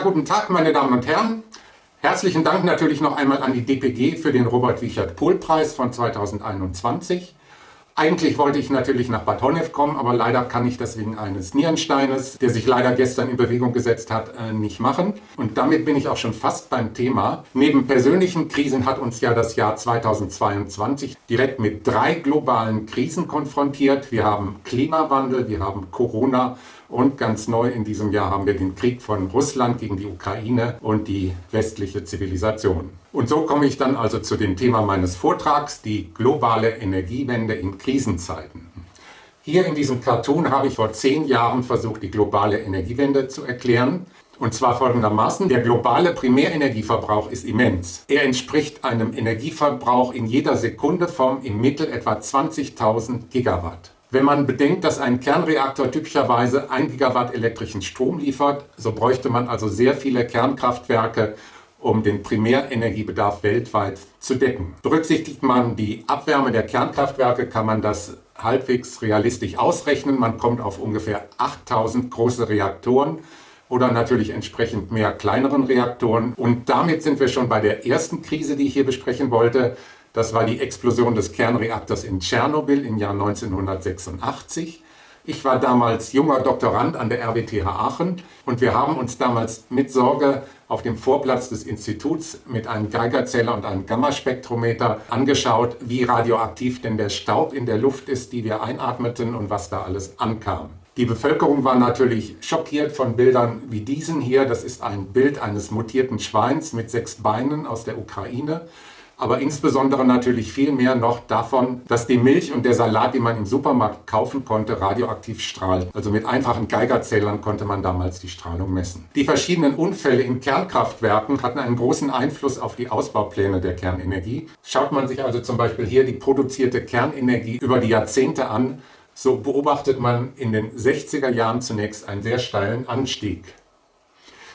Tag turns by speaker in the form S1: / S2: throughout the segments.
S1: Guten Tag, meine Damen und Herren. Herzlichen Dank natürlich noch einmal an die DPG für den Robert-Wiechert-Pohl-Preis von 2021. Eigentlich wollte ich natürlich nach Bad Honnef kommen, aber leider kann ich das wegen eines Nierensteines, der sich leider gestern in Bewegung gesetzt hat, äh, nicht machen. Und damit bin ich auch schon fast beim Thema. Neben persönlichen Krisen hat uns ja das Jahr 2022 direkt mit drei globalen Krisen konfrontiert. Wir haben Klimawandel, wir haben Corona und ganz neu in diesem Jahr haben wir den Krieg von Russland gegen die Ukraine und die westliche Zivilisation. Und so komme ich dann also zu dem Thema meines Vortrags, die globale Energiewende in Krisenzeiten. Hier in diesem Cartoon habe ich vor zehn Jahren versucht, die globale Energiewende zu erklären. Und zwar folgendermaßen, der globale Primärenergieverbrauch ist immens. Er entspricht einem Energieverbrauch in jeder Sekunde vom im Mittel etwa 20.000 Gigawatt. Wenn man bedenkt, dass ein Kernreaktor typischerweise 1 Gigawatt elektrischen Strom liefert, so bräuchte man also sehr viele Kernkraftwerke, um den Primärenergiebedarf weltweit zu decken. Berücksichtigt man die Abwärme der Kernkraftwerke, kann man das halbwegs realistisch ausrechnen. Man kommt auf ungefähr 8000 große Reaktoren oder natürlich entsprechend mehr kleineren Reaktoren. Und damit sind wir schon bei der ersten Krise, die ich hier besprechen wollte. Das war die Explosion des Kernreaktors in Tschernobyl im Jahr 1986. Ich war damals junger Doktorand an der RWTH Aachen und wir haben uns damals mit Sorge auf dem Vorplatz des Instituts mit einem Geigerzähler und einem Gammaspektrometer angeschaut, wie radioaktiv denn der Staub in der Luft ist, die wir einatmeten und was da alles ankam. Die Bevölkerung war natürlich schockiert von Bildern wie diesen hier. Das ist ein Bild eines mutierten Schweins mit sechs Beinen aus der Ukraine aber insbesondere natürlich viel mehr noch davon, dass die Milch und der Salat, die man im Supermarkt kaufen konnte, radioaktiv strahlt. Also mit einfachen Geigerzählern konnte man damals die Strahlung messen. Die verschiedenen Unfälle in Kernkraftwerken hatten einen großen Einfluss auf die Ausbaupläne der Kernenergie. Schaut man sich also zum Beispiel hier die produzierte Kernenergie über die Jahrzehnte an, so beobachtet man in den 60er Jahren zunächst einen sehr steilen Anstieg.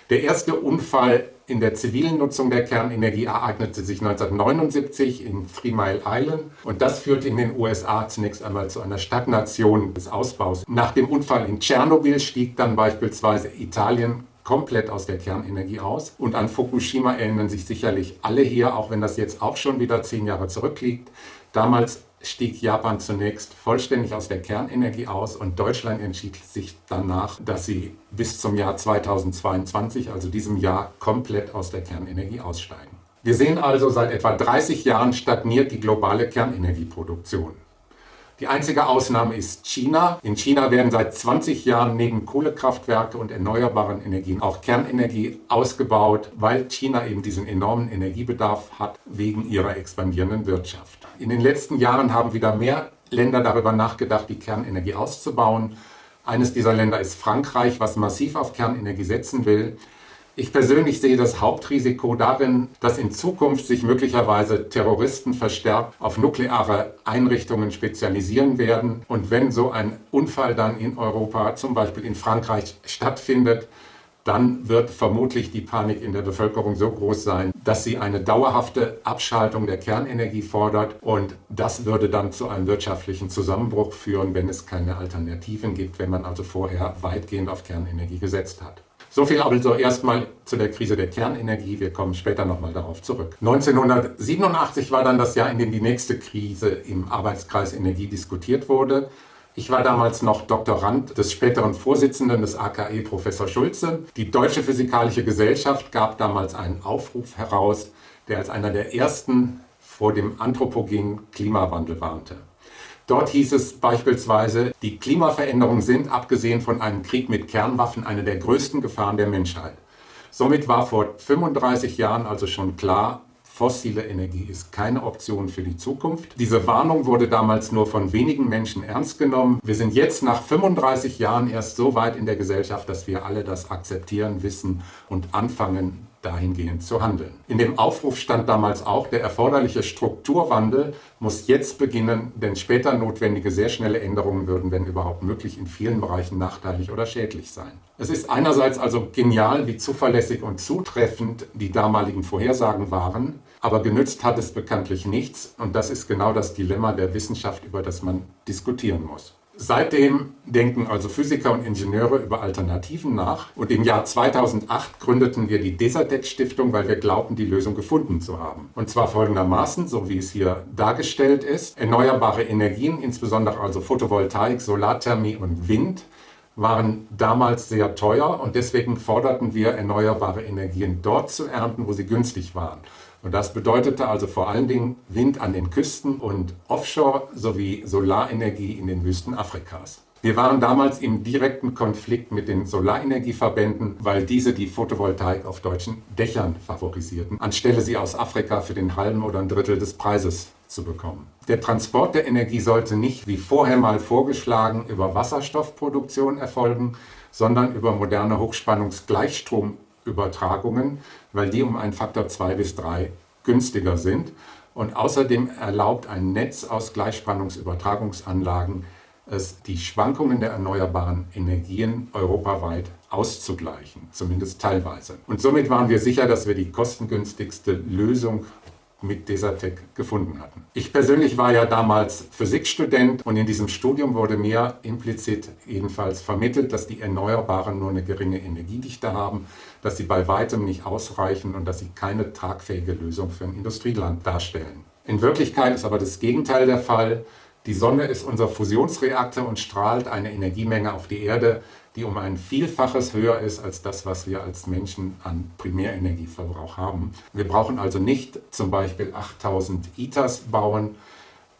S1: Der erste Unfall in der zivilen Nutzung der Kernenergie ereignete sich 1979 in Three Mile Island und das führte in den USA zunächst einmal zu einer Stagnation des Ausbaus. Nach dem Unfall in Tschernobyl stieg dann beispielsweise Italien komplett aus der Kernenergie aus. Und an Fukushima erinnern sich sicherlich alle hier, auch wenn das jetzt auch schon wieder zehn Jahre zurückliegt. Damals stieg Japan zunächst vollständig aus der Kernenergie aus und Deutschland entschied sich danach, dass sie bis zum Jahr 2022, also diesem Jahr, komplett aus der Kernenergie aussteigen. Wir sehen also, seit etwa 30 Jahren stagniert die globale Kernenergieproduktion. Die einzige Ausnahme ist China. In China werden seit 20 Jahren neben Kohlekraftwerke und erneuerbaren Energien auch Kernenergie ausgebaut, weil China eben diesen enormen Energiebedarf hat wegen ihrer expandierenden Wirtschaft. In den letzten Jahren haben wieder mehr Länder darüber nachgedacht, die Kernenergie auszubauen. Eines dieser Länder ist Frankreich, was massiv auf Kernenergie setzen will. Ich persönlich sehe das Hauptrisiko darin, dass in Zukunft sich möglicherweise Terroristen verstärkt auf nukleare Einrichtungen spezialisieren werden. Und wenn so ein Unfall dann in Europa, zum Beispiel in Frankreich, stattfindet, dann wird vermutlich die Panik in der Bevölkerung so groß sein, dass sie eine dauerhafte Abschaltung der Kernenergie fordert und das würde dann zu einem wirtschaftlichen Zusammenbruch führen, wenn es keine Alternativen gibt, wenn man also vorher weitgehend auf Kernenergie gesetzt hat. So viel also erstmal zu der Krise der Kernenergie. Wir kommen später nochmal darauf zurück. 1987 war dann das Jahr, in dem die nächste Krise im Arbeitskreis Energie diskutiert wurde. Ich war damals noch Doktorand des späteren Vorsitzenden des AKE, Professor Schulze. Die Deutsche Physikalische Gesellschaft gab damals einen Aufruf heraus, der als einer der ersten vor dem anthropogenen Klimawandel warnte. Dort hieß es beispielsweise, die Klimaveränderungen sind, abgesehen von einem Krieg mit Kernwaffen, eine der größten Gefahren der Menschheit. Somit war vor 35 Jahren also schon klar, fossile Energie ist keine Option für die Zukunft. Diese Warnung wurde damals nur von wenigen Menschen ernst genommen. Wir sind jetzt nach 35 Jahren erst so weit in der Gesellschaft, dass wir alle das akzeptieren, wissen und anfangen, dahingehend zu handeln. In dem Aufruf stand damals auch, der erforderliche Strukturwandel muss jetzt beginnen, denn später notwendige sehr schnelle Änderungen würden, wenn überhaupt möglich, in vielen Bereichen nachteilig oder schädlich sein. Es ist einerseits also genial, wie zuverlässig und zutreffend die damaligen Vorhersagen waren, aber genützt hat es bekanntlich nichts und das ist genau das Dilemma der Wissenschaft, über das man diskutieren muss. Seitdem denken also Physiker und Ingenieure über Alternativen nach und im Jahr 2008 gründeten wir die Desertec Stiftung, weil wir glaubten, die Lösung gefunden zu haben. Und zwar folgendermaßen, so wie es hier dargestellt ist. Erneuerbare Energien, insbesondere also Photovoltaik, Solarthermie und Wind, waren damals sehr teuer und deswegen forderten wir, erneuerbare Energien dort zu ernten, wo sie günstig waren. Und das bedeutete also vor allen Dingen Wind an den Küsten und Offshore sowie Solarenergie in den Wüsten Afrikas. Wir waren damals im direkten Konflikt mit den Solarenergieverbänden, weil diese die Photovoltaik auf deutschen Dächern favorisierten, anstelle sie aus Afrika für den halben oder ein Drittel des Preises zu bekommen. Der Transport der Energie sollte nicht, wie vorher mal vorgeschlagen, über Wasserstoffproduktion erfolgen, sondern über moderne Hochspannungsgleichstromübertragungen, weil die um einen Faktor 2 bis 3 günstiger sind. Und außerdem erlaubt ein Netz aus Gleichspannungsübertragungsanlagen es, die Schwankungen der erneuerbaren Energien europaweit auszugleichen, zumindest teilweise. Und somit waren wir sicher, dass wir die kostengünstigste Lösung mit Desertec gefunden hatten. Ich persönlich war ja damals Physikstudent und in diesem Studium wurde mir implizit jedenfalls vermittelt, dass die Erneuerbaren nur eine geringe Energiedichte haben, dass sie bei weitem nicht ausreichen und dass sie keine tragfähige Lösung für ein Industrieland darstellen. In Wirklichkeit ist aber das Gegenteil der Fall. Die Sonne ist unser Fusionsreaktor und strahlt eine Energiemenge auf die Erde, die um ein Vielfaches höher ist als das, was wir als Menschen an Primärenergieverbrauch haben. Wir brauchen also nicht zum Beispiel 8000 ITERs bauen,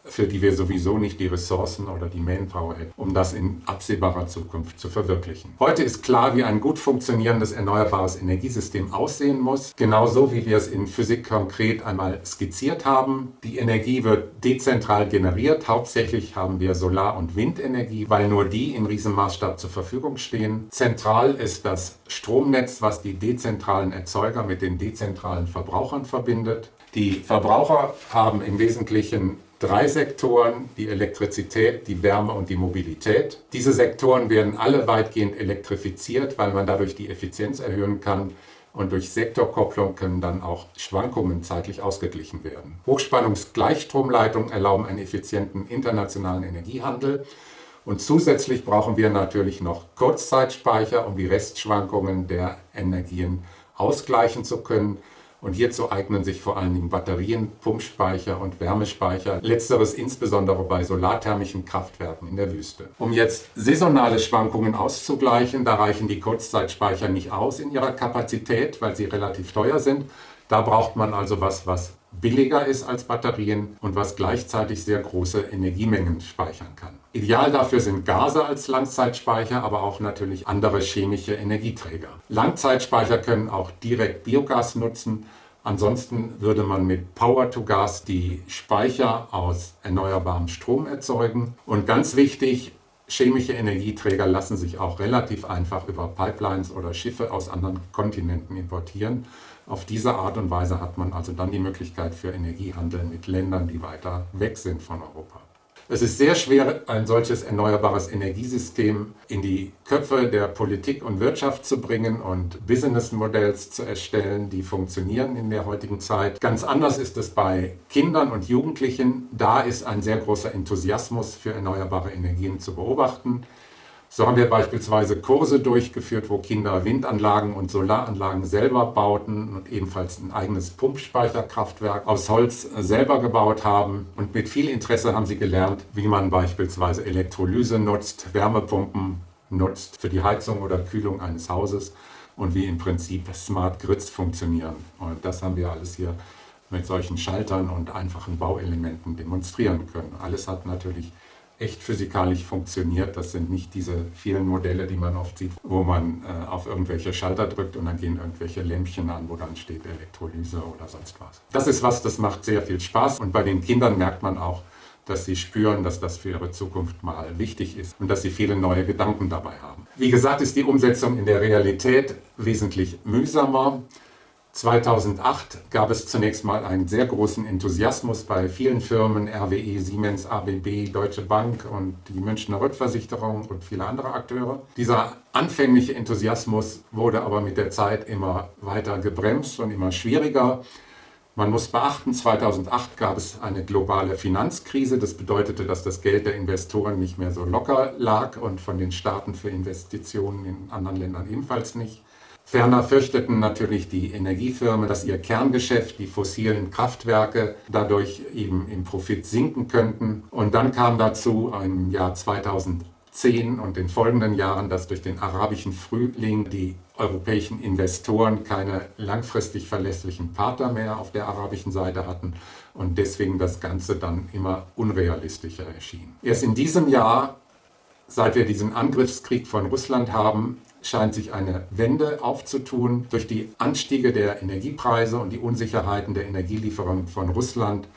S1: für die wir sowieso nicht die Ressourcen oder die Manpower hätten, um das in absehbarer Zukunft zu verwirklichen. Heute ist klar, wie ein gut funktionierendes erneuerbares Energiesystem aussehen muss, genauso wie wir es in Physik konkret einmal skizziert haben. Die Energie wird dezentral generiert, hauptsächlich haben wir Solar- und Windenergie, weil nur die im Riesenmaßstab zur Verfügung stehen. Zentral ist das Stromnetz, was die dezentralen Erzeuger mit den dezentralen Verbrauchern verbindet. Die Verbraucher haben im Wesentlichen drei Sektoren, die Elektrizität, die Wärme und die Mobilität. Diese Sektoren werden alle weitgehend elektrifiziert, weil man dadurch die Effizienz erhöhen kann und durch Sektorkopplung können dann auch Schwankungen zeitlich ausgeglichen werden. Hochspannungsgleichstromleitungen erlauben einen effizienten internationalen Energiehandel und zusätzlich brauchen wir natürlich noch Kurzzeitspeicher, um die Restschwankungen der Energien ausgleichen zu können. Und hierzu eignen sich vor allen Dingen Batterien, Pumpspeicher und Wärmespeicher, letzteres insbesondere bei solarthermischen Kraftwerken in der Wüste. Um jetzt saisonale Schwankungen auszugleichen, da reichen die Kurzzeitspeicher nicht aus in ihrer Kapazität, weil sie relativ teuer sind. Da braucht man also was, was billiger ist als Batterien und was gleichzeitig sehr große Energiemengen speichern kann. Ideal dafür sind Gase als Langzeitspeicher, aber auch natürlich andere chemische Energieträger. Langzeitspeicher können auch direkt Biogas nutzen. Ansonsten würde man mit Power-to-Gas die Speicher aus erneuerbarem Strom erzeugen. Und ganz wichtig, chemische Energieträger lassen sich auch relativ einfach über Pipelines oder Schiffe aus anderen Kontinenten importieren. Auf diese Art und Weise hat man also dann die Möglichkeit für Energiehandel mit Ländern, die weiter weg sind von Europa. Es ist sehr schwer, ein solches erneuerbares Energiesystem in die Köpfe der Politik und Wirtschaft zu bringen und Business-Modells zu erstellen, die funktionieren in der heutigen Zeit. Ganz anders ist es bei Kindern und Jugendlichen. Da ist ein sehr großer Enthusiasmus für erneuerbare Energien zu beobachten. So haben wir beispielsweise Kurse durchgeführt, wo Kinder Windanlagen und Solaranlagen selber bauten und ebenfalls ein eigenes Pumpspeicherkraftwerk aus Holz selber gebaut haben. Und mit viel Interesse haben sie gelernt, wie man beispielsweise Elektrolyse nutzt, Wärmepumpen nutzt für die Heizung oder Kühlung eines Hauses und wie im Prinzip Smart Grids funktionieren. Und das haben wir alles hier mit solchen Schaltern und einfachen Bauelementen demonstrieren können. Alles hat natürlich echt physikalisch funktioniert. Das sind nicht diese vielen Modelle, die man oft sieht, wo man äh, auf irgendwelche Schalter drückt und dann gehen irgendwelche Lämpchen an, wo dann steht Elektrolyse oder sonst was. Das ist was, das macht sehr viel Spaß und bei den Kindern merkt man auch, dass sie spüren, dass das für ihre Zukunft mal wichtig ist und dass sie viele neue Gedanken dabei haben. Wie gesagt, ist die Umsetzung in der Realität wesentlich mühsamer. 2008 gab es zunächst mal einen sehr großen Enthusiasmus bei vielen Firmen, RWE, Siemens, ABB, Deutsche Bank und die Münchner Rückversicherung und viele andere Akteure. Dieser anfängliche Enthusiasmus wurde aber mit der Zeit immer weiter gebremst und immer schwieriger. Man muss beachten, 2008 gab es eine globale Finanzkrise. Das bedeutete, dass das Geld der Investoren nicht mehr so locker lag und von den Staaten für Investitionen in anderen Ländern ebenfalls nicht. Ferner fürchteten natürlich die Energiefirmen, dass ihr Kerngeschäft, die fossilen Kraftwerke, dadurch eben im Profit sinken könnten. Und dann kam dazu im Jahr 2010 und den folgenden Jahren, dass durch den arabischen Frühling die europäischen Investoren keine langfristig verlässlichen Partner mehr auf der arabischen Seite hatten und deswegen das Ganze dann immer unrealistischer erschien. Erst in diesem Jahr, seit wir diesen Angriffskrieg von Russland haben, scheint sich eine Wende aufzutun. Durch die Anstiege der Energiepreise und die Unsicherheiten der Energielieferung von Russland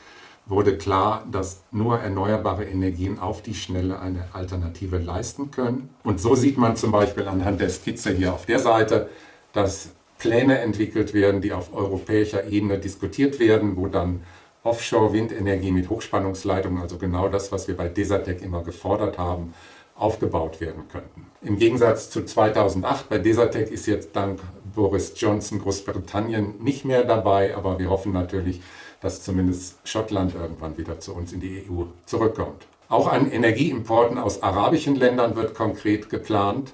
S1: wurde klar, dass nur erneuerbare Energien auf die Schnelle eine Alternative leisten können. Und so sieht man zum Beispiel anhand der Skizze hier auf der Seite, dass Pläne entwickelt werden, die auf europäischer Ebene diskutiert werden, wo dann Offshore-Windenergie mit Hochspannungsleitungen, also genau das, was wir bei Desertec immer gefordert haben, aufgebaut werden könnten. Im Gegensatz zu 2008, bei Desertec ist jetzt dank Boris Johnson Großbritannien nicht mehr dabei, aber wir hoffen natürlich, dass zumindest Schottland irgendwann wieder zu uns in die EU zurückkommt. Auch an Energieimporten aus arabischen Ländern wird konkret geplant.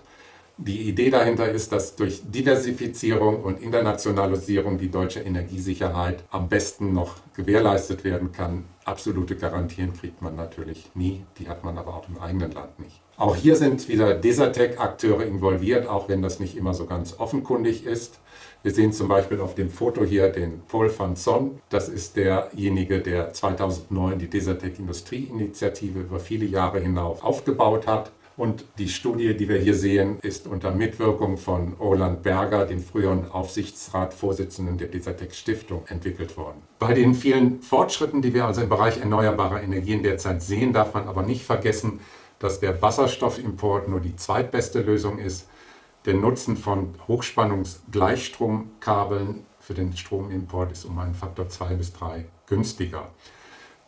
S1: Die Idee dahinter ist, dass durch Diversifizierung und Internationalisierung die deutsche Energiesicherheit am besten noch gewährleistet werden kann. Absolute Garantien kriegt man natürlich nie, die hat man aber auch im eigenen Land nicht. Auch hier sind wieder Desertec-Akteure involviert, auch wenn das nicht immer so ganz offenkundig ist. Wir sehen zum Beispiel auf dem Foto hier den Paul van Son. Das ist derjenige, der 2009 die Desertec Industrieinitiative über viele Jahre hinauf aufgebaut hat. Und die Studie, die wir hier sehen, ist unter Mitwirkung von Roland Berger, dem früheren Aufsichtsratsvorsitzenden der Desertec Stiftung, entwickelt worden. Bei den vielen Fortschritten, die wir also im Bereich erneuerbarer Energien derzeit sehen, darf man aber nicht vergessen, dass der Wasserstoffimport nur die zweitbeste Lösung ist der Nutzen von Hochspannungsgleichstromkabeln für den Stromimport ist um einen Faktor 2 bis 3 günstiger.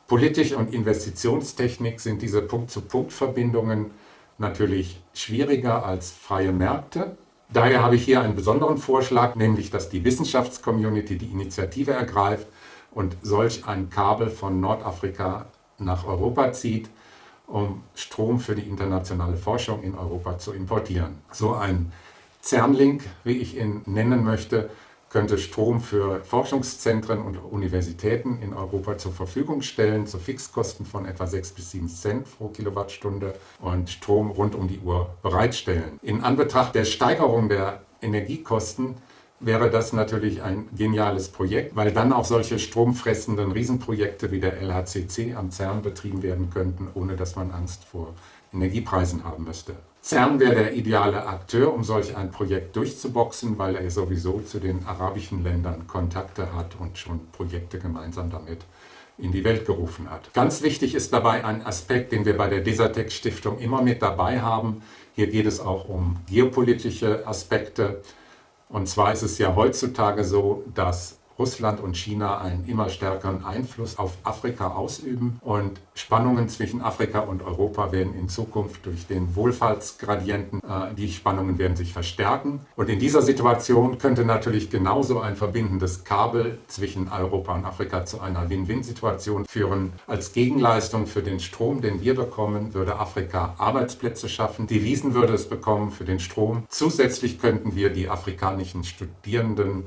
S1: Politisch und Investitionstechnik sind diese Punkt-zu-Punkt-Verbindungen natürlich schwieriger als freie Märkte. Daher habe ich hier einen besonderen Vorschlag, nämlich dass die Wissenschaftscommunity die Initiative ergreift und solch ein Kabel von Nordafrika nach Europa zieht, um Strom für die internationale Forschung in Europa zu importieren. So ein CERN-Link, wie ich ihn nennen möchte, könnte Strom für Forschungszentren und Universitäten in Europa zur Verfügung stellen, zu Fixkosten von etwa 6 bis 7 Cent pro Kilowattstunde und Strom rund um die Uhr bereitstellen. In Anbetracht der Steigerung der Energiekosten wäre das natürlich ein geniales Projekt, weil dann auch solche stromfressenden Riesenprojekte wie der LHCC am CERN betrieben werden könnten, ohne dass man Angst vor Energiepreisen haben müsste. CERN wäre der ideale Akteur, um solch ein Projekt durchzuboxen, weil er sowieso zu den arabischen Ländern Kontakte hat und schon Projekte gemeinsam damit in die Welt gerufen hat. Ganz wichtig ist dabei ein Aspekt, den wir bei der Desertec Stiftung immer mit dabei haben. Hier geht es auch um geopolitische Aspekte. Und zwar ist es ja heutzutage so, dass Russland und China einen immer stärkeren Einfluss auf Afrika ausüben und Spannungen zwischen Afrika und Europa werden in Zukunft durch den Wohlfahrtsgradienten, äh, die Spannungen werden sich verstärken. Und in dieser Situation könnte natürlich genauso ein verbindendes Kabel zwischen Europa und Afrika zu einer Win-Win-Situation führen. Als Gegenleistung für den Strom, den wir bekommen, würde Afrika Arbeitsplätze schaffen. Die Wiesen würde es bekommen für den Strom. Zusätzlich könnten wir die afrikanischen Studierenden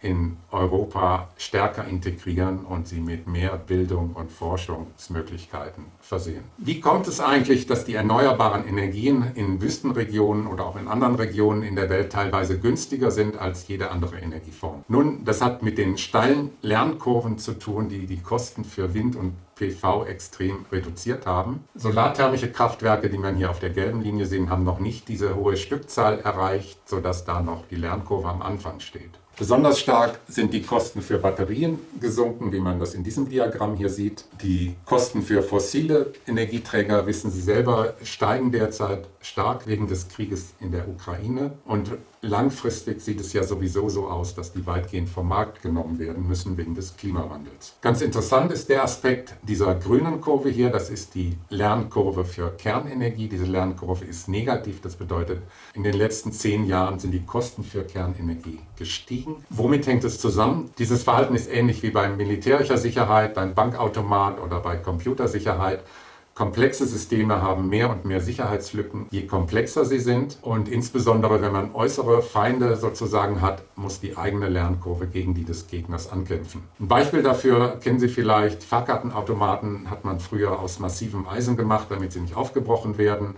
S1: in Europa stärker integrieren und sie mit mehr Bildung und Forschungsmöglichkeiten versehen. Wie kommt es eigentlich, dass die erneuerbaren Energien in Wüstenregionen oder auch in anderen Regionen in der Welt teilweise günstiger sind als jede andere Energieform? Nun, das hat mit den steilen Lernkurven zu tun, die die Kosten für Wind und PV extrem reduziert haben. Solarthermische Kraftwerke, die man hier auf der gelben Linie sehen, haben noch nicht diese hohe Stückzahl erreicht, sodass da noch die Lernkurve am Anfang steht. Besonders stark sind die Kosten für Batterien gesunken, wie man das in diesem Diagramm hier sieht. Die Kosten für fossile Energieträger, wissen Sie selber, steigen derzeit stark wegen des Krieges in der Ukraine. Und langfristig sieht es ja sowieso so aus, dass die weitgehend vom Markt genommen werden müssen wegen des Klimawandels. Ganz interessant ist der Aspekt dieser grünen Kurve hier. Das ist die Lernkurve für Kernenergie. Diese Lernkurve ist negativ. Das bedeutet, in den letzten zehn Jahren sind die Kosten für Kernenergie gestiegen. Womit hängt es zusammen? Dieses Verhalten ist ähnlich wie bei militärischer Sicherheit, beim Bankautomat oder bei Computersicherheit. Komplexe Systeme haben mehr und mehr Sicherheitslücken, je komplexer sie sind. Und insbesondere, wenn man äußere Feinde sozusagen hat, muss die eigene Lernkurve gegen die des Gegners ankämpfen. Ein Beispiel dafür kennen Sie vielleicht. Fahrkartenautomaten hat man früher aus massivem Eisen gemacht, damit sie nicht aufgebrochen werden.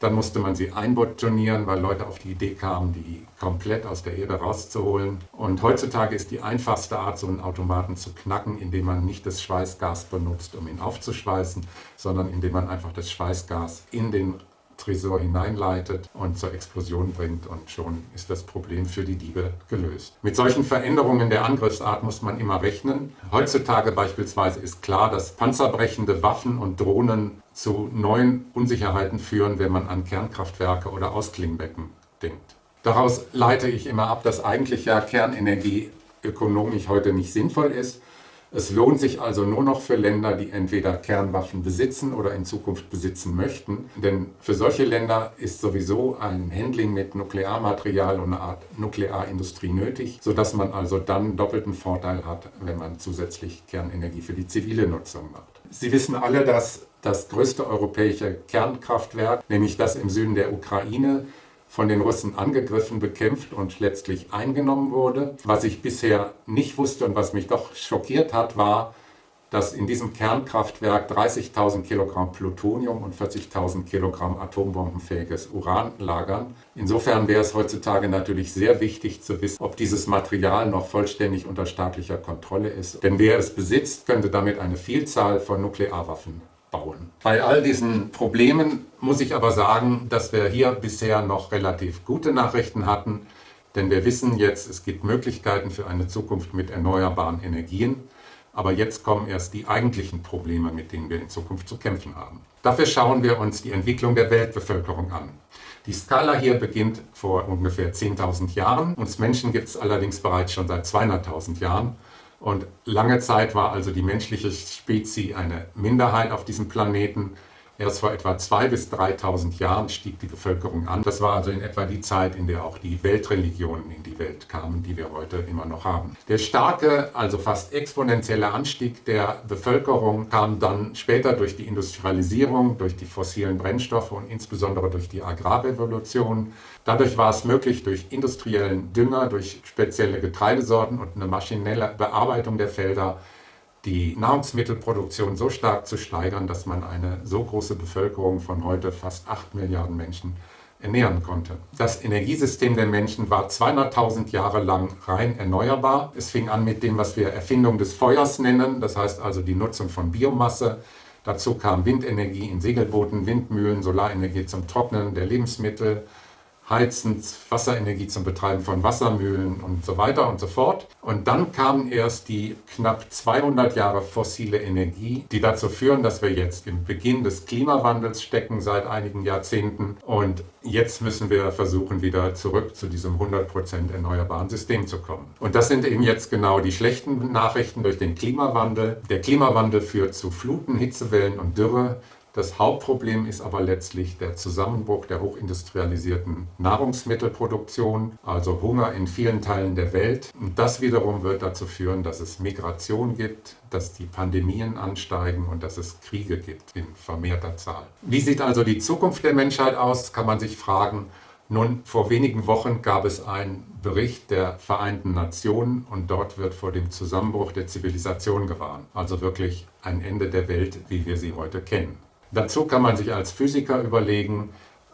S1: Dann musste man sie einbetonieren, weil Leute auf die Idee kamen, die komplett aus der Erde rauszuholen. Und heutzutage ist die einfachste Art, so einen Automaten zu knacken, indem man nicht das Schweißgas benutzt, um ihn aufzuschweißen, sondern indem man einfach das Schweißgas in den Tresor hineinleitet und zur Explosion bringt und schon ist das Problem für die Diebe gelöst. Mit solchen Veränderungen der Angriffsart muss man immer rechnen. Heutzutage beispielsweise ist klar, dass panzerbrechende Waffen und Drohnen zu neuen Unsicherheiten führen, wenn man an Kernkraftwerke oder Ausklingbecken denkt. Daraus leite ich immer ab, dass eigentlich ja Kernenergie ökonomisch heute nicht sinnvoll ist es lohnt sich also nur noch für Länder, die entweder Kernwaffen besitzen oder in Zukunft besitzen möchten. Denn für solche Länder ist sowieso ein Handling mit Nuklearmaterial und eine Art Nuklearindustrie nötig, sodass man also dann doppelten Vorteil hat, wenn man zusätzlich Kernenergie für die zivile Nutzung macht. Sie wissen alle, dass das größte europäische Kernkraftwerk, nämlich das im Süden der Ukraine, von den Russen angegriffen, bekämpft und letztlich eingenommen wurde. Was ich bisher nicht wusste und was mich doch schockiert hat, war, dass in diesem Kernkraftwerk 30.000 Kilogramm Plutonium und 40.000 Kilogramm atombombenfähiges Uran lagern. Insofern wäre es heutzutage natürlich sehr wichtig zu wissen, ob dieses Material noch vollständig unter staatlicher Kontrolle ist. Denn wer es besitzt, könnte damit eine Vielzahl von Nuklearwaffen bauen. Bei all diesen Problemen muss ich aber sagen, dass wir hier bisher noch relativ gute Nachrichten hatten, denn wir wissen jetzt, es gibt Möglichkeiten für eine Zukunft mit erneuerbaren Energien. Aber jetzt kommen erst die eigentlichen Probleme, mit denen wir in Zukunft zu kämpfen haben. Dafür schauen wir uns die Entwicklung der Weltbevölkerung an. Die Skala hier beginnt vor ungefähr 10.000 Jahren. Uns Menschen gibt es allerdings bereits schon seit 200.000 Jahren. Und lange Zeit war also die menschliche Spezies eine Minderheit auf diesem Planeten. Erst vor etwa 2.000 bis 3.000 Jahren stieg die Bevölkerung an. Das war also in etwa die Zeit, in der auch die Weltreligionen in die Welt kamen, die wir heute immer noch haben. Der starke, also fast exponentielle Anstieg der Bevölkerung kam dann später durch die Industrialisierung, durch die fossilen Brennstoffe und insbesondere durch die Agrarrevolution. Dadurch war es möglich, durch industriellen Dünger, durch spezielle Getreidesorten und eine maschinelle Bearbeitung der Felder die Nahrungsmittelproduktion so stark zu steigern, dass man eine so große Bevölkerung von heute fast 8 Milliarden Menschen ernähren konnte. Das Energiesystem der Menschen war 200.000 Jahre lang rein erneuerbar. Es fing an mit dem, was wir Erfindung des Feuers nennen, das heißt also die Nutzung von Biomasse. Dazu kam Windenergie in Segelbooten, Windmühlen, Solarenergie zum Trocknen der Lebensmittel, heizend, Wasserenergie zum Betreiben von Wassermühlen und so weiter und so fort. Und dann kam erst die knapp 200 Jahre fossile Energie, die dazu führen, dass wir jetzt im Beginn des Klimawandels stecken seit einigen Jahrzehnten. Und jetzt müssen wir versuchen, wieder zurück zu diesem 100% erneuerbaren System zu kommen. Und das sind eben jetzt genau die schlechten Nachrichten durch den Klimawandel. Der Klimawandel führt zu Fluten, Hitzewellen und Dürre. Das Hauptproblem ist aber letztlich der Zusammenbruch der hochindustrialisierten Nahrungsmittelproduktion, also Hunger in vielen Teilen der Welt. Und das wiederum wird dazu führen, dass es Migration gibt, dass die Pandemien ansteigen und dass es Kriege gibt in vermehrter Zahl. Wie sieht also die Zukunft der Menschheit aus, kann man sich fragen. Nun, vor wenigen Wochen gab es einen Bericht der Vereinten Nationen und dort wird vor dem Zusammenbruch der Zivilisation gewarnt. Also wirklich ein Ende der Welt, wie wir sie heute kennen. Dazu kann man sich als Physiker überlegen,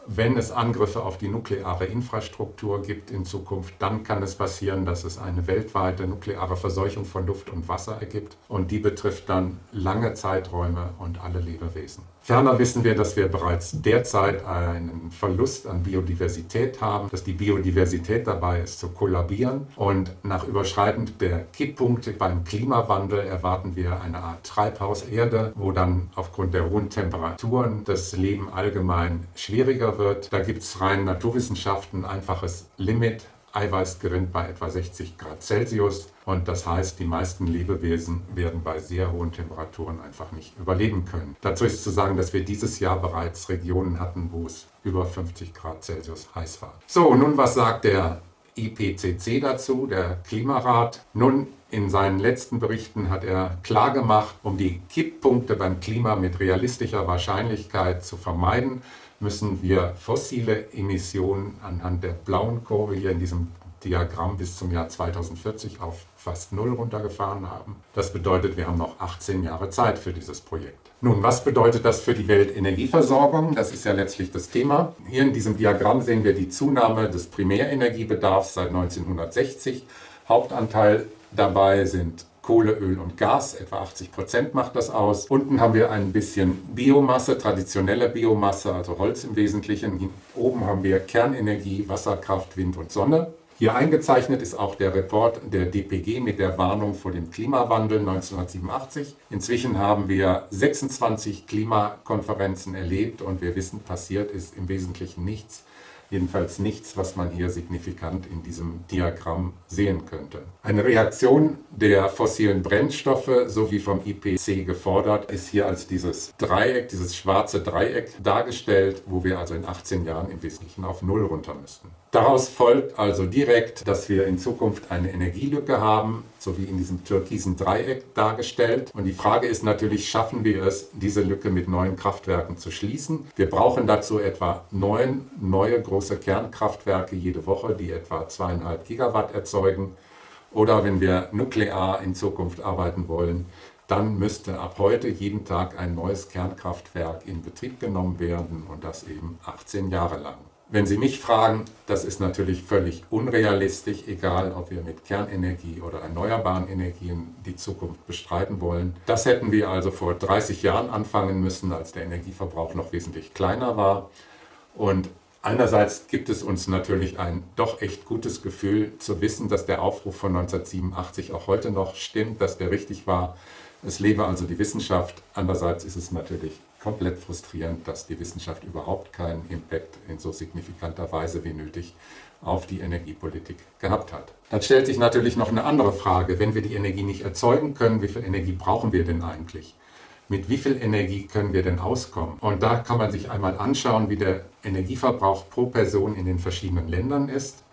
S1: wenn es Angriffe auf die nukleare Infrastruktur gibt in Zukunft, dann kann es passieren, dass es eine weltweite nukleare Verseuchung von Luft und Wasser ergibt und die betrifft dann lange Zeiträume und alle Lebewesen. Ferner wissen wir, dass wir bereits derzeit einen Verlust an Biodiversität haben, dass die Biodiversität dabei ist zu kollabieren und nach Überschreiten der Kipppunkte beim Klimawandel erwarten wir eine Art Treibhauserde, wo dann aufgrund der hohen Temperaturen das Leben allgemein schwieriger wird. Da gibt es rein Naturwissenschaften ein einfaches Limit Eiweißgerind bei etwa 60 Grad Celsius. Und das heißt, die meisten Lebewesen werden bei sehr hohen Temperaturen einfach nicht überleben können. Dazu ist zu sagen, dass wir dieses Jahr bereits Regionen hatten, wo es über 50 Grad Celsius heiß war. So, nun was sagt der IPCC dazu, der Klimarat. Nun, in seinen letzten Berichten hat er klargemacht, um die Kipppunkte beim Klima mit realistischer Wahrscheinlichkeit zu vermeiden, müssen wir fossile Emissionen anhand der blauen Kurve hier in diesem Diagramm bis zum Jahr 2040 auf fast null runtergefahren haben. Das bedeutet, wir haben noch 18 Jahre Zeit für dieses Projekt. Nun, was bedeutet das für die Weltenergieversorgung? Das ist ja letztlich das Thema. Hier in diesem Diagramm sehen wir die Zunahme des Primärenergiebedarfs seit 1960. Hauptanteil dabei sind Kohle, Öl und Gas, etwa 80 Prozent macht das aus. Unten haben wir ein bisschen Biomasse, traditionelle Biomasse, also Holz im Wesentlichen. Oben haben wir Kernenergie, Wasserkraft, Wind und Sonne. Hier eingezeichnet ist auch der Report der DPG mit der Warnung vor dem Klimawandel 1987. Inzwischen haben wir 26 Klimakonferenzen erlebt und wir wissen, passiert ist im Wesentlichen nichts. Jedenfalls nichts, was man hier signifikant in diesem Diagramm sehen könnte. Eine Reaktion der fossilen Brennstoffe, so wie vom IPC gefordert, ist hier als dieses Dreieck, dieses schwarze Dreieck dargestellt, wo wir also in 18 Jahren im Wesentlichen auf Null runter müssten. Daraus folgt also direkt, dass wir in Zukunft eine Energielücke haben, so wie in diesem türkisen Dreieck dargestellt. Und die Frage ist natürlich, schaffen wir es, diese Lücke mit neuen Kraftwerken zu schließen? Wir brauchen dazu etwa neun neue große Kernkraftwerke jede Woche, die etwa zweieinhalb Gigawatt erzeugen. Oder wenn wir nuklear in Zukunft arbeiten wollen, dann müsste ab heute jeden Tag ein neues Kernkraftwerk in Betrieb genommen werden und das eben 18 Jahre lang. Wenn Sie mich fragen, das ist natürlich völlig unrealistisch, egal ob wir mit Kernenergie oder erneuerbaren Energien die Zukunft bestreiten wollen. Das hätten wir also vor 30 Jahren anfangen müssen, als der Energieverbrauch noch wesentlich kleiner war. Und einerseits gibt es uns natürlich ein doch echt gutes Gefühl zu wissen, dass der Aufruf von 1987 auch heute noch stimmt, dass der richtig war. Es lebe also die Wissenschaft. Andererseits ist es natürlich komplett frustrierend, dass die Wissenschaft überhaupt keinen Impact in so signifikanter Weise wie nötig auf die Energiepolitik gehabt hat. Dann stellt sich natürlich noch eine andere Frage. Wenn wir die Energie nicht erzeugen können, wie viel Energie brauchen wir denn eigentlich? Mit wie viel Energie können wir denn auskommen? Und da kann man sich einmal anschauen, wie der Energieverbrauch pro Person in den verschiedenen Ländern ist.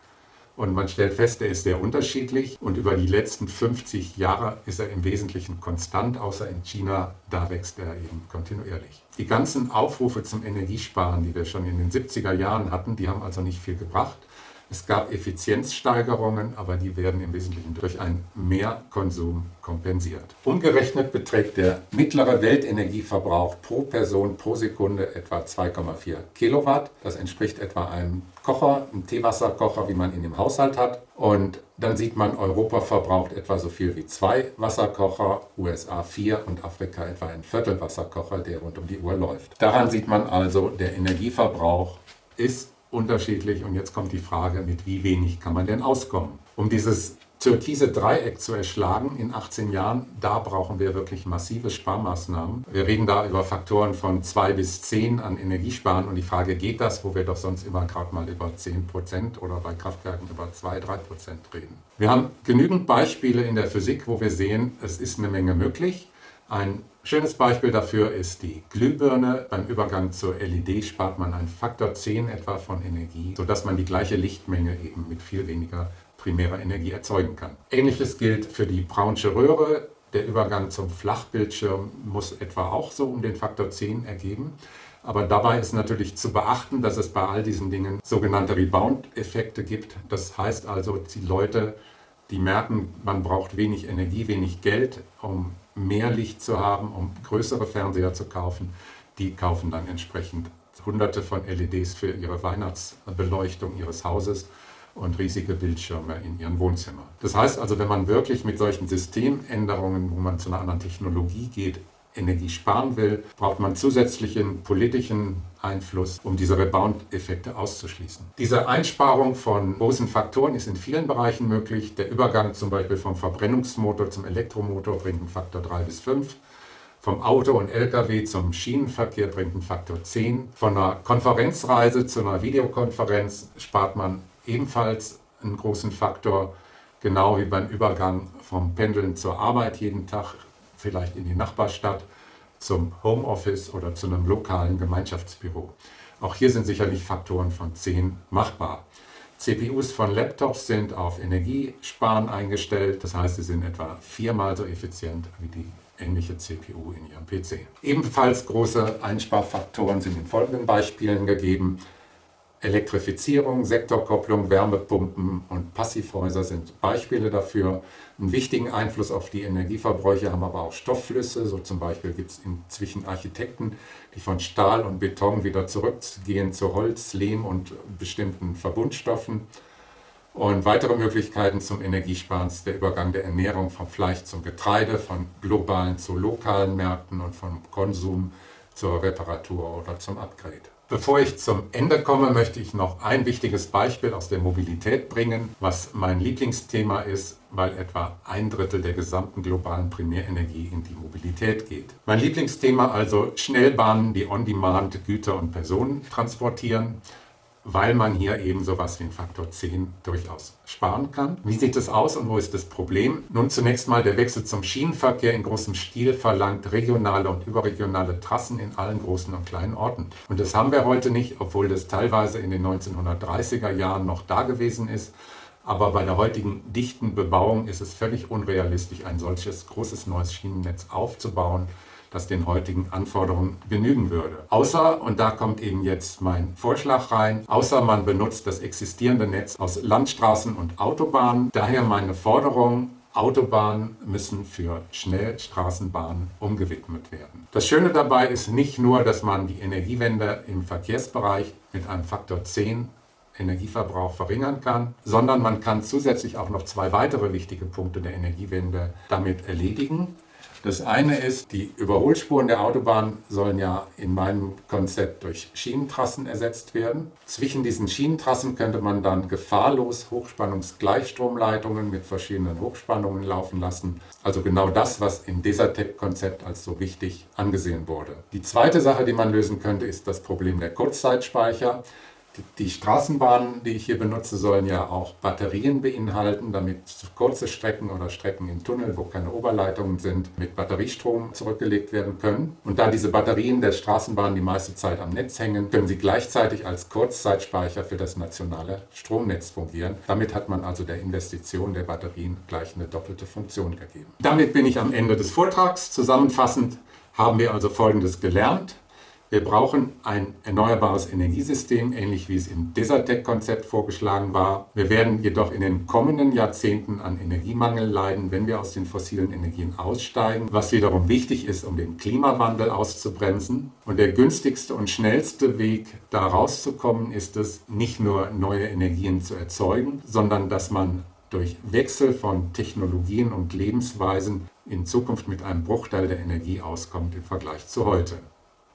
S1: Und man stellt fest, er ist sehr unterschiedlich und über die letzten 50 Jahre ist er im Wesentlichen konstant, außer in China, da wächst er eben kontinuierlich. Die ganzen Aufrufe zum Energiesparen, die wir schon in den 70er Jahren hatten, die haben also nicht viel gebracht. Es gab Effizienzsteigerungen, aber die werden im Wesentlichen durch einen Mehrkonsum kompensiert. Umgerechnet beträgt der mittlere Weltenergieverbrauch pro Person pro Sekunde etwa 2,4 Kilowatt. Das entspricht etwa einem Kocher, einem Teewasserkocher, wie man ihn im Haushalt hat. Und dann sieht man, Europa verbraucht etwa so viel wie zwei Wasserkocher, USA vier und Afrika etwa ein Viertel Wasserkocher, der rund um die Uhr läuft. Daran sieht man also, der Energieverbrauch ist unterschiedlich. Und jetzt kommt die Frage, mit wie wenig kann man denn auskommen? Um dieses türkise Dreieck zu erschlagen in 18 Jahren, da brauchen wir wirklich massive Sparmaßnahmen. Wir reden da über Faktoren von 2 bis 10 an Energiesparen und die Frage, geht das, wo wir doch sonst immer gerade mal über 10 Prozent oder bei Kraftwerken über 2, 3 Prozent reden. Wir haben genügend Beispiele in der Physik, wo wir sehen, es ist eine Menge möglich. Ein schönes Beispiel dafür ist die Glühbirne. Beim Übergang zur LED spart man einen Faktor 10 etwa von Energie, sodass man die gleiche Lichtmenge eben mit viel weniger primärer Energie erzeugen kann. Ähnliches gilt für die Brownsche Röhre. Der Übergang zum Flachbildschirm muss etwa auch so um den Faktor 10 ergeben. Aber dabei ist natürlich zu beachten, dass es bei all diesen Dingen sogenannte Rebound-Effekte gibt. Das heißt also, die Leute, die merken, man braucht wenig Energie, wenig Geld, um mehr Licht zu haben, um größere Fernseher zu kaufen, die kaufen dann entsprechend hunderte von LEDs für ihre Weihnachtsbeleuchtung ihres Hauses und riesige Bildschirme in ihren Wohnzimmer. Das heißt also, wenn man wirklich mit solchen Systemänderungen, wo man zu einer anderen Technologie geht, Energie sparen will, braucht man zusätzlichen politischen Einfluss, um diese Rebound-Effekte auszuschließen. Diese Einsparung von großen Faktoren ist in vielen Bereichen möglich. Der Übergang zum Beispiel vom Verbrennungsmotor zum Elektromotor bringt einen Faktor 3 bis 5. Vom Auto und Lkw zum Schienenverkehr bringt einen Faktor 10. Von einer Konferenzreise zu einer Videokonferenz spart man ebenfalls einen großen Faktor, genau wie beim Übergang vom Pendeln zur Arbeit jeden Tag vielleicht in die Nachbarstadt, zum Homeoffice oder zu einem lokalen Gemeinschaftsbüro. Auch hier sind sicherlich Faktoren von 10 machbar. CPUs von Laptops sind auf Energiesparen eingestellt, das heißt, sie sind etwa viermal so effizient wie die ähnliche CPU in Ihrem PC. Ebenfalls große Einsparfaktoren sind in folgenden Beispielen gegeben. Elektrifizierung, Sektorkopplung, Wärmepumpen und Passivhäuser sind Beispiele dafür. Einen wichtigen Einfluss auf die Energieverbräuche haben aber auch Stoffflüsse. So zum Beispiel gibt es inzwischen Architekten, die von Stahl und Beton wieder zurückgehen zu Holz, Lehm und bestimmten Verbundstoffen. Und weitere Möglichkeiten zum Energiesparen ist der Übergang der Ernährung vom Fleisch zum Getreide, von globalen zu lokalen Märkten und vom Konsum zur Reparatur oder zum Upgrade. Bevor ich zum Ende komme, möchte ich noch ein wichtiges Beispiel aus der Mobilität bringen, was mein Lieblingsthema ist, weil etwa ein Drittel der gesamten globalen Primärenergie in die Mobilität geht. Mein Lieblingsthema also Schnellbahnen, die on-demand Güter und Personen transportieren weil man hier eben sowas wie einen Faktor 10 durchaus sparen kann. Wie sieht es aus und wo ist das Problem? Nun zunächst mal der Wechsel zum Schienenverkehr in großem Stil verlangt regionale und überregionale Trassen in allen großen und kleinen Orten. Und das haben wir heute nicht, obwohl das teilweise in den 1930er Jahren noch da gewesen ist. Aber bei der heutigen dichten Bebauung ist es völlig unrealistisch, ein solches großes neues Schienennetz aufzubauen das den heutigen Anforderungen genügen würde. Außer, und da kommt eben jetzt mein Vorschlag rein, außer man benutzt das existierende Netz aus Landstraßen und Autobahnen. Daher meine Forderung, Autobahnen müssen für Schnellstraßenbahnen umgewidmet werden. Das Schöne dabei ist nicht nur, dass man die Energiewende im Verkehrsbereich mit einem Faktor 10 Energieverbrauch verringern kann, sondern man kann zusätzlich auch noch zwei weitere wichtige Punkte der Energiewende damit erledigen. Das eine ist, die Überholspuren der Autobahn sollen ja in meinem Konzept durch Schienentrassen ersetzt werden. Zwischen diesen Schienentrassen könnte man dann gefahrlos Hochspannungsgleichstromleitungen mit verschiedenen Hochspannungen laufen lassen. Also genau das, was im Desertec-Konzept als so wichtig angesehen wurde. Die zweite Sache, die man lösen könnte, ist das Problem der Kurzzeitspeicher. Die Straßenbahnen, die ich hier benutze, sollen ja auch Batterien beinhalten, damit kurze Strecken oder Strecken im Tunnel, wo keine Oberleitungen sind, mit Batteriestrom zurückgelegt werden können. Und da diese Batterien der Straßenbahn die meiste Zeit am Netz hängen, können sie gleichzeitig als Kurzzeitspeicher für das nationale Stromnetz fungieren. Damit hat man also der Investition der Batterien gleich eine doppelte Funktion gegeben. Damit bin ich am Ende des Vortrags. Zusammenfassend haben wir also Folgendes gelernt. Wir brauchen ein erneuerbares Energiesystem, ähnlich wie es im Desertec-Konzept vorgeschlagen war. Wir werden jedoch in den kommenden Jahrzehnten an Energiemangel leiden, wenn wir aus den fossilen Energien aussteigen, was wiederum wichtig ist, um den Klimawandel auszubremsen. Und der günstigste und schnellste Weg, da rauszukommen, ist es, nicht nur neue Energien zu erzeugen, sondern dass man durch Wechsel von Technologien und Lebensweisen in Zukunft mit einem Bruchteil der Energie auskommt im Vergleich zu heute.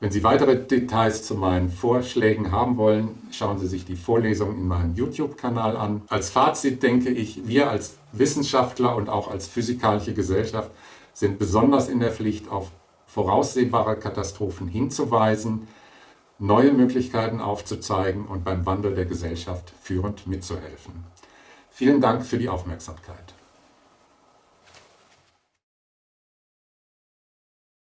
S1: Wenn Sie weitere Details zu meinen Vorschlägen haben wollen, schauen Sie sich die Vorlesung in meinem YouTube-Kanal an. Als Fazit denke ich, wir als Wissenschaftler und auch als physikalische Gesellschaft sind besonders in der Pflicht, auf voraussehbare Katastrophen hinzuweisen, neue Möglichkeiten aufzuzeigen und beim Wandel der Gesellschaft führend mitzuhelfen. Vielen Dank für die Aufmerksamkeit.